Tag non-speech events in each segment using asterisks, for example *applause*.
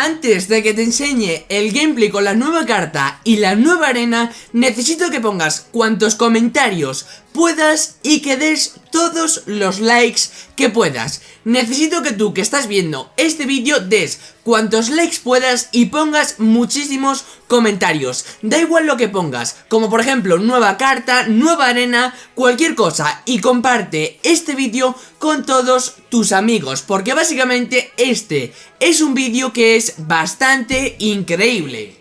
Antes de que te enseñe el gameplay con la nueva carta y la nueva arena, necesito que pongas cuantos comentarios puedas y que des todos los likes que puedas. Necesito que tú que estás viendo este vídeo des cuantos likes puedas y pongas muchísimos comentarios. Da igual lo que pongas, como por ejemplo nueva carta, nueva arena, cualquier cosa y comparte este vídeo con todos tus amigos porque básicamente este es un vídeo que es bastante increíble.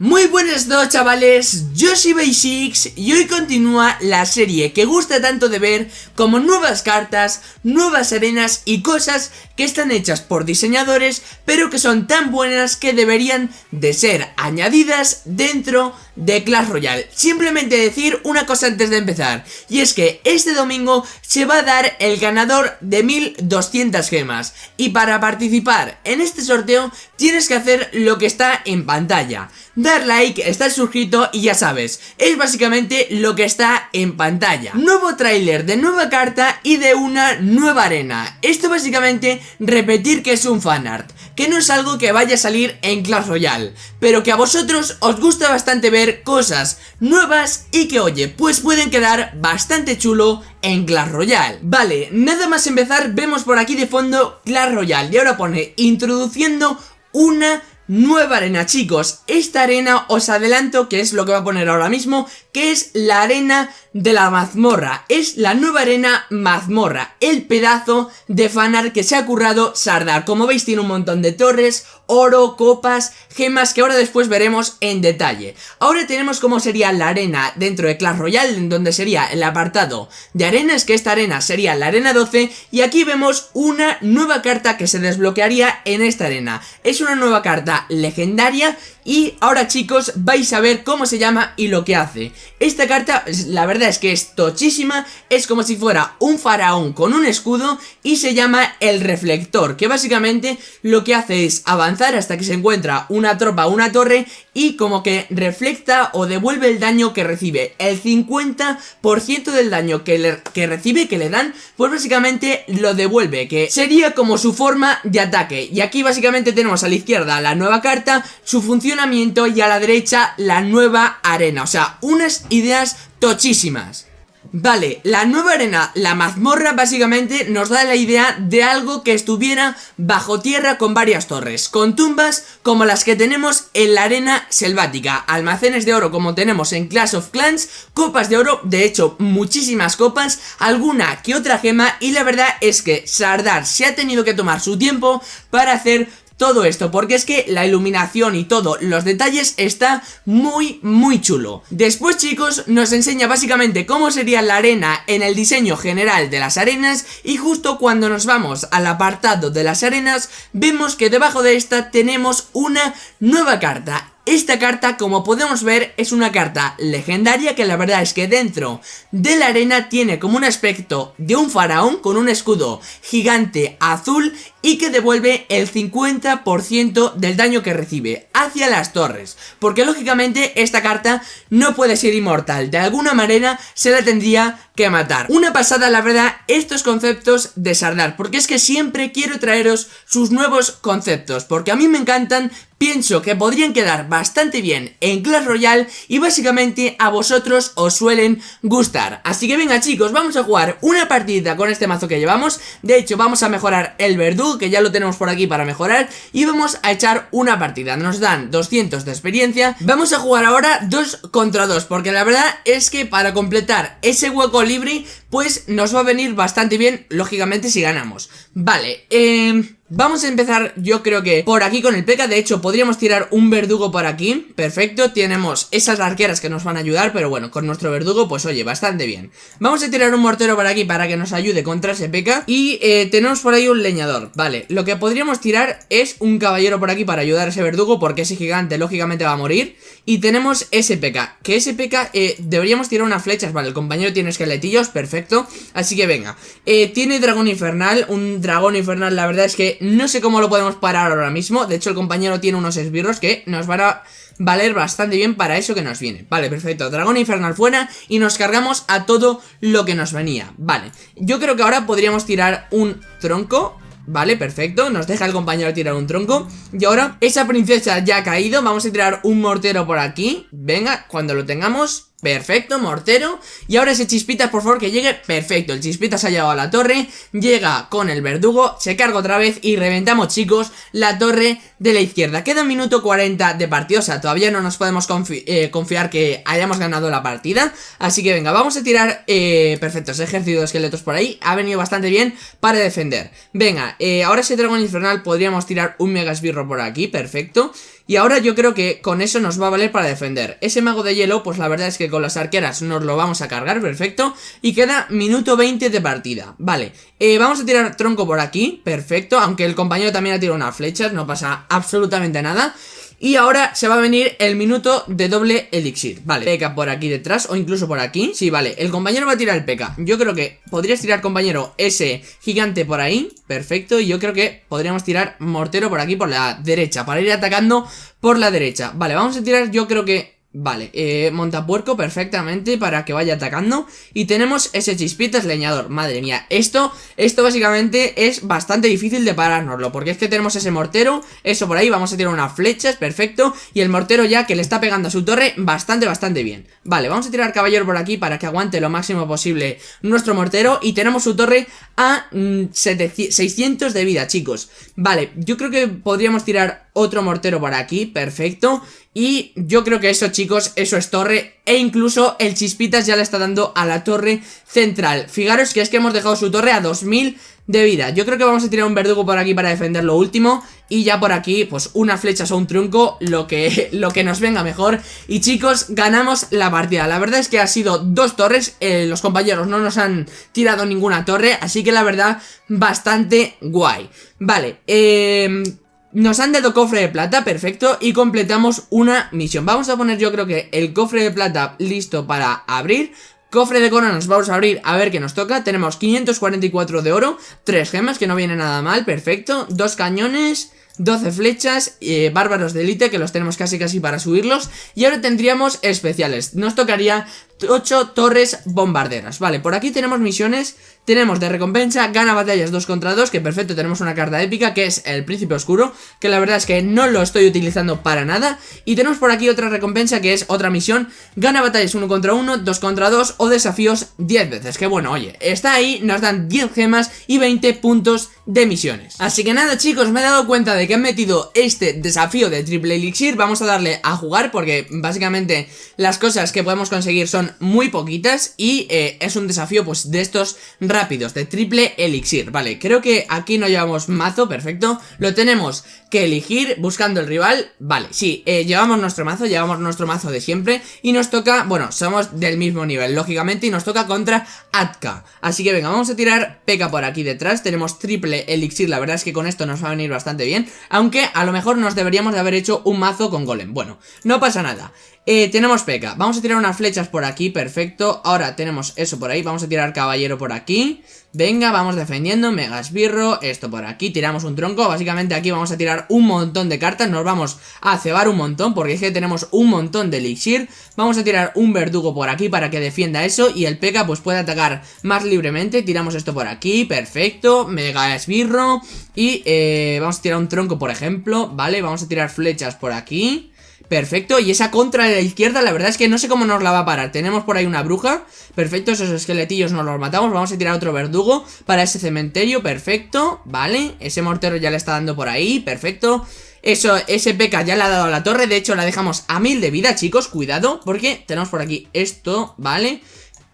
Muy buenas dos chavales, yo soy Basics y hoy continúa la serie que gusta tanto de ver como nuevas cartas, nuevas arenas y cosas que están hechas por diseñadores pero que son tan buenas que deberían de ser añadidas dentro de Clash Royale. Simplemente decir una cosa antes de empezar y es que este domingo se va a dar el ganador de 1200 gemas y para participar en este sorteo tienes que hacer lo que está en pantalla dar like, estar suscrito y ya sabes, es básicamente lo que está en pantalla. Nuevo tráiler de nueva carta y de una nueva arena. Esto básicamente repetir que es un fanart, que no es algo que vaya a salir en Clash Royale, pero que a vosotros os gusta bastante ver cosas nuevas y que oye, pues pueden quedar bastante chulo en Clash Royale. Vale, nada más empezar vemos por aquí de fondo Clash Royale y ahora pone introduciendo una nueva arena chicos, esta arena os adelanto que es lo que va a poner ahora mismo, es la arena de la mazmorra, es la nueva arena mazmorra, el pedazo de fanar que se ha currado Sardar, como veis tiene un montón de torres, oro, copas, gemas que ahora después veremos en detalle. Ahora tenemos cómo sería la arena dentro de Clash Royale, en donde sería el apartado de arenas, que esta arena sería la arena 12, y aquí vemos una nueva carta que se desbloquearía en esta arena. Es una nueva carta legendaria y ahora chicos vais a ver cómo se llama y lo que hace. Esta carta la verdad es que es tochísima, es como si fuera un faraón con un escudo y se llama el reflector, que básicamente lo que hace es avanzar hasta que se encuentra una tropa una torre y como que reflecta o devuelve el daño que recibe. El 50% del daño que, le, que recibe, que le dan, pues básicamente lo devuelve, que sería como su forma de ataque. Y aquí básicamente tenemos a la izquierda la nueva carta, su función y a la derecha la nueva arena. O sea, unas ideas tochísimas. Vale, la nueva arena, la mazmorra básicamente nos da la idea de algo que estuviera bajo tierra con varias torres, con tumbas como las que tenemos en la arena selvática, almacenes de oro como tenemos en Clash of Clans, copas de oro, de hecho muchísimas copas, alguna que otra gema y la verdad es que Sardar se ha tenido que tomar su tiempo para hacer todo esto, porque es que la iluminación y todo, los detalles está muy muy chulo. Después chicos nos enseña básicamente cómo sería la arena en el diseño general de las arenas y justo cuando nos vamos al apartado de las arenas vemos que debajo de esta tenemos una nueva carta esta carta, como podemos ver, es una carta legendaria que la verdad es que dentro de la arena tiene como un aspecto de un faraón con un escudo gigante azul y que devuelve el 50% del daño que recibe hacia las torres. Porque lógicamente esta carta no puede ser inmortal, de alguna manera se la tendría que matar. Una pasada la verdad estos conceptos de Sardar, porque es que siempre quiero traeros sus nuevos conceptos, porque a mí me encantan, pienso que podrían quedar bastante bien en Clash Royale y básicamente a vosotros os suelen gustar. Así que venga chicos, vamos a jugar una partida con este mazo que llevamos, de hecho vamos a mejorar el verdugo que ya lo tenemos por aquí para mejorar y vamos a echar una partida, nos dan 200 de experiencia, vamos a jugar ahora 2 contra 2 porque la verdad es que para completar ese hueco libre, pues nos va a venir bastante bien, lógicamente, si ganamos. Vale, eh... Vamos a empezar yo creo que por aquí con el P.E.K.K.A. De hecho podríamos tirar un verdugo por aquí Perfecto, tenemos esas arqueras que nos van a ayudar Pero bueno, con nuestro verdugo pues oye, bastante bien Vamos a tirar un mortero por aquí para que nos ayude contra ese P.E.K.K.A. Y eh, tenemos por ahí un leñador Vale, lo que podríamos tirar es un caballero por aquí para ayudar a ese verdugo Porque ese gigante lógicamente va a morir Y tenemos ese P.E.K.K.A. Que ese P.E.K.K.A. Eh, deberíamos tirar unas flechas Vale, el compañero tiene esqueletillos, perfecto Así que venga eh, Tiene dragón infernal, un dragón infernal la verdad es que no sé cómo lo podemos parar ahora mismo. De hecho el compañero tiene unos esbirros que nos van a valer bastante bien para eso que nos viene. Vale, perfecto, dragón infernal fuera Y nos cargamos a todo lo que nos venía. Vale, yo creo que ahora podríamos tirar un tronco. Vale, perfecto, nos deja el compañero tirar un tronco. Y ahora, esa princesa ya ha caído. Vamos a tirar un mortero por aquí. Venga, cuando lo tengamos Perfecto, mortero. Y ahora ese chispitas, por favor, que llegue. Perfecto, el chispitas ha llegado a la torre. Llega con el verdugo, se carga otra vez Y reventamos, chicos, la torre de la izquierda. Queda un minuto 40 de partido O sea, todavía no nos podemos eh, confiar que hayamos ganado la partida. Así que venga, vamos a tirar eh, Perfecto, ese ejército de esqueletos por ahí. Ha venido bastante bien para defender. Venga, eh, ahora ese dragón infernal Podríamos tirar un mega esbirro por aquí, perfecto y ahora yo creo que con eso nos va a valer para defender. Ese mago de hielo, pues la verdad es que con las arqueras nos lo vamos a cargar, perfecto. Y queda minuto 20 de partida. Vale, eh, vamos a tirar tronco por aquí, perfecto. Aunque el compañero también ha tirado unas flechas, no pasa absolutamente nada. Y ahora se va a venir el minuto de doble elixir Vale, P.K. por aquí detrás o incluso por aquí Sí, vale, el compañero va a tirar el P.K. Yo creo que podrías tirar, compañero, ese gigante por ahí Perfecto, y yo creo que podríamos tirar mortero por aquí por la derecha Para ir atacando por la derecha Vale, vamos a tirar, yo creo que Vale, eh, montapuerco perfectamente para que vaya atacando. Y tenemos ese chispitas leñador. Madre mía, esto, esto básicamente es bastante difícil de parárnoslo Porque es que tenemos ese mortero, eso por ahí Vamos a tirar unas flechas, perfecto. Y el mortero ya que le está pegando a su torre bastante, bastante bien. Vale, vamos a tirar caballero por aquí para que aguante lo máximo posible nuestro mortero. Y tenemos su torre a 600 mm, de vida, chicos. Vale, yo creo que podríamos tirar otro mortero por aquí, perfecto. Y yo creo que eso chicos, eso es torre. E incluso el chispitas ya le está dando a la torre central. Fijaros que es que hemos dejado su torre a 2000 de vida. Yo creo que vamos a tirar un verdugo por aquí para defender lo último. Y ya por aquí, pues una flecha o un trunco Lo que, *laughs* lo que nos venga mejor. Y chicos, ganamos la partida. La verdad es que ha sido dos torres. Eh, Los compañeros no nos han tirado ninguna torre. Así que la verdad, bastante guay. Vale, eh... Nos han dado cofre de plata, perfecto, y completamos una misión. Vamos a poner yo creo que el cofre de plata listo para abrir. Cofre de coronas vamos a abrir a ver qué nos toca. Tenemos 544 de oro, 3 gemas que no viene nada mal, perfecto. Dos cañones, 12 flechas, eh, bárbaros de élite que los tenemos casi casi para subirlos. Y ahora tendríamos especiales, nos tocaría 8 torres bombarderas. Vale, por aquí tenemos misiones. Tenemos de recompensa, gana batallas 2 contra 2 Que perfecto, tenemos una carta épica que es el príncipe oscuro Que la verdad es que no lo estoy utilizando para nada. Y tenemos por aquí otra recompensa que es otra misión. Gana batallas 1 contra 1, 2 contra 2 o desafíos 10 veces. Que bueno, oye, está ahí, nos dan 10 gemas y 20 puntos de misiones. Así que nada chicos, me he dado cuenta de que han metido este desafío de triple elixir Vamos a darle a jugar porque básicamente las cosas que podemos conseguir son muy poquitas y eh, es un desafío pues de estos rápidos, de triple elixir, vale, creo que aquí no llevamos mazo, perfecto, lo tenemos que elegir buscando el rival, vale, sí, eh, llevamos nuestro mazo, llevamos nuestro mazo de siempre y nos toca, bueno, somos del mismo nivel, lógicamente, y nos toca contra Atka, así que venga, vamos a tirar P.K. por aquí detrás, tenemos triple elixir, la verdad es que con esto nos va a venir bastante bien, aunque a lo mejor nos deberíamos de haber hecho un mazo con golem, bueno, no pasa nada, eh, tenemos P.K. Vamos a tirar unas flechas por aquí, perfecto. Ahora tenemos eso por ahí, vamos a tirar caballero por aquí. Venga, vamos defendiendo, mega esbirro, esto por aquí, tiramos un tronco Básicamente aquí vamos a tirar un montón de cartas Nos vamos a cebar un montón porque es que tenemos un montón de elixir. Vamos a tirar un verdugo por aquí para que defienda eso Y el P.K. pues puede atacar más libremente. Tiramos esto por aquí, perfecto, mega esbirro Y eh, vamos a tirar un tronco por ejemplo, vale, vamos a tirar flechas por aquí Perfecto, y esa contra de la izquierda la verdad es que no sé cómo nos la va a parar. Tenemos por ahí una bruja, perfecto, esos esqueletillos nos los matamos. Vamos a tirar otro verdugo para ese cementerio, perfecto, vale. Ese mortero ya le está dando por ahí, perfecto. Eso, ese P.K. ya le ha dado a la torre. De hecho la dejamos a mil de vida, chicos. Cuidado, porque tenemos por aquí esto, ¿vale?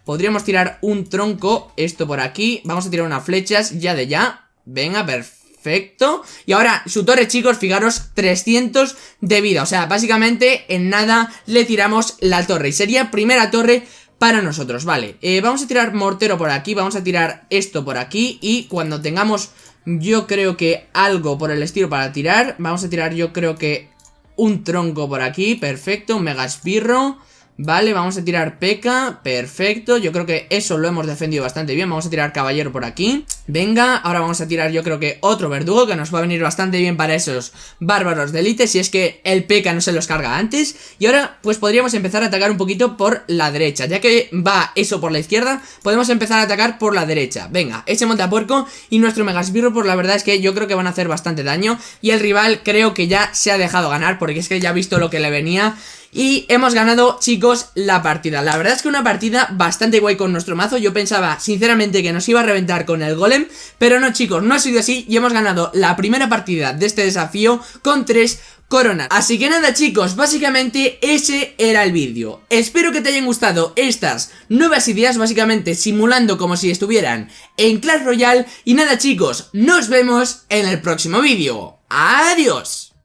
Podríamos tirar un tronco Esto por aquí, vamos a tirar unas flechas Ya de ya, venga, perfecto Perfecto. Y ahora, su torre, chicos, fijaros, 300 de vida. O sea, básicamente en nada le tiramos la torre. Y sería primera torre para nosotros, vale. Eh, vamos a tirar mortero por aquí, vamos a tirar esto por aquí. Y cuando tengamos, yo creo que algo por el estilo para tirar, vamos a tirar yo creo que un tronco por aquí. Perfecto, un mega espirro. Vale, vamos a tirar peca, perfecto Yo creo que eso lo hemos defendido bastante bien Vamos a tirar caballero por aquí Venga, ahora vamos a tirar yo creo que otro verdugo que nos va a venir bastante bien para esos bárbaros de élite si es que el P.K. no se los carga antes. Y ahora pues podríamos empezar a atacar un poquito por la derecha, ya que va eso por la izquierda, podemos empezar a atacar por la derecha. Venga, ese montapuerco y nuestro megasbirro pues la verdad es que yo creo que van a hacer bastante daño y el rival creo que ya se ha dejado ganar porque es que ya ha visto lo que le venía y hemos ganado, chicos, la partida La verdad es que una partida bastante guay con nuestro mazo Yo pensaba, sinceramente, que nos iba a reventar con el golem Pero no, chicos, no ha sido así Y hemos ganado la primera partida de este desafío con tres coronas. Así que nada chicos, básicamente ese era el vídeo. Espero que te hayan gustado estas nuevas ideas Básicamente simulando como si estuvieran en Clash Royale. Y nada chicos, nos vemos en el próximo vídeo. ¡Adiós!